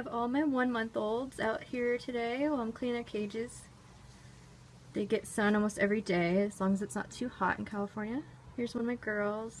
Have all my one month olds out here today while I'm cleaning their cages. They get sun almost every day as long as it's not too hot in California. Here's one of my girls.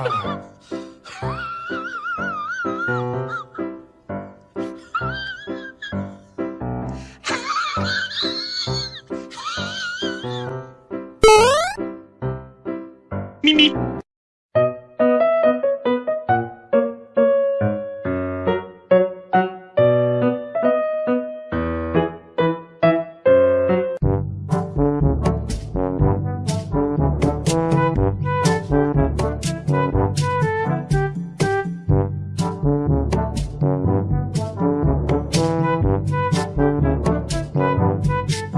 Ah.